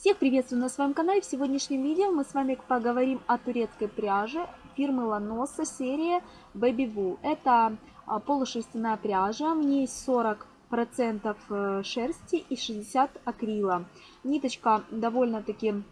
Всех приветствую на своем канале. В сегодняшнем видео мы с вами поговорим о турецкой пряже фирмы Ланоса серии Baby Wool. Это а, полушерстяная пряжа, в ней 40% э, шерсти и 60 акрила. Ниточка довольно-таки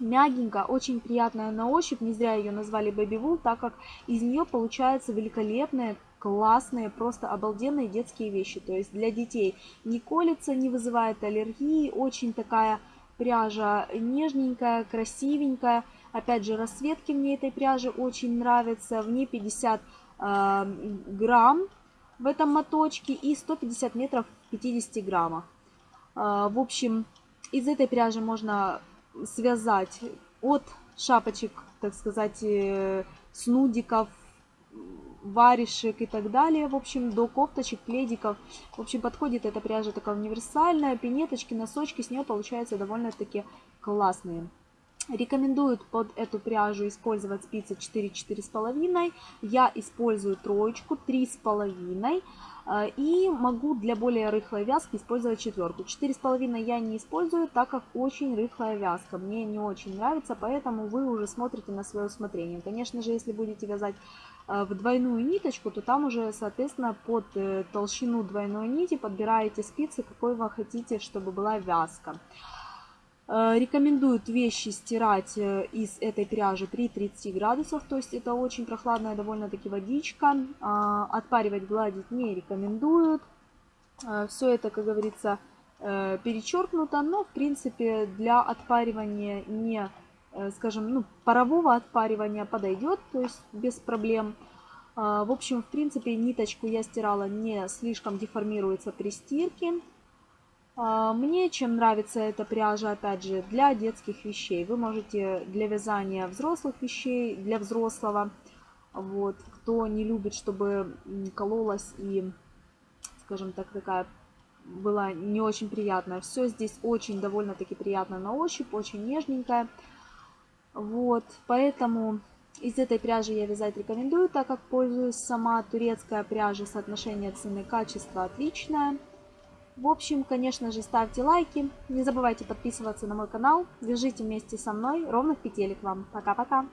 мягенькая, очень приятная на ощупь. Не зря ее назвали Baby Wool, так как из нее получаются великолепные классные, просто обалденные детские вещи. То есть для детей не колется, не вызывает аллергии, очень такая Пряжа нежненькая, красивенькая. Опять же, расцветки мне этой пряжи очень нравятся. В ней 50 э, грамм в этом моточке и 150 метров в 50 граммах. Э, в общем, из этой пряжи можно связать от шапочек, так сказать, э, снудиков, варежек и так далее. В общем, до кофточек, пледиков. В общем, подходит эта пряжа такая универсальная. Пинеточки, носочки с нее получаются довольно-таки классные. Рекомендуют под эту пряжу использовать спицы 4-4,5. Я использую троечку 3,5. Э, и могу для более рыхлой вязки использовать четверку. 4,5 я не использую, так как очень рыхлая вязка. Мне не очень нравится, поэтому вы уже смотрите на свое усмотрение. Конечно же, если будете вязать в двойную ниточку, то там уже, соответственно, под э, толщину двойной нити подбираете спицы, какой вы хотите, чтобы была вязка. Э, рекомендуют вещи стирать э, из этой пряжи при 30 градусах, то есть это очень прохладная довольно-таки водичка. Отпаривать, гладить не рекомендуют. Э, Все это, как говорится, перечеркнуто, но в принципе для отпаривания не, скажем, ну, парового отпаривания подойдет, то есть без проблем. В общем, в принципе, ниточку я стирала не слишком деформируется при стирке. А, мне чем нравится эта пряжа, опять же, для детских вещей. Вы можете для вязания взрослых вещей, для взрослого. Вот, кто не любит, чтобы кололась и, скажем так, такая была не очень приятная. Все здесь очень довольно-таки приятно на ощупь, очень нежненькая. Вот, поэтому из этой пряжи я вязать рекомендую, так как пользуюсь сама турецкая пряжа, соотношение цены-качества отличное. В общем, конечно же, ставьте лайки, не забывайте подписываться на мой канал, вяжите вместе со мной, ровных петелек вам. Пока-пока!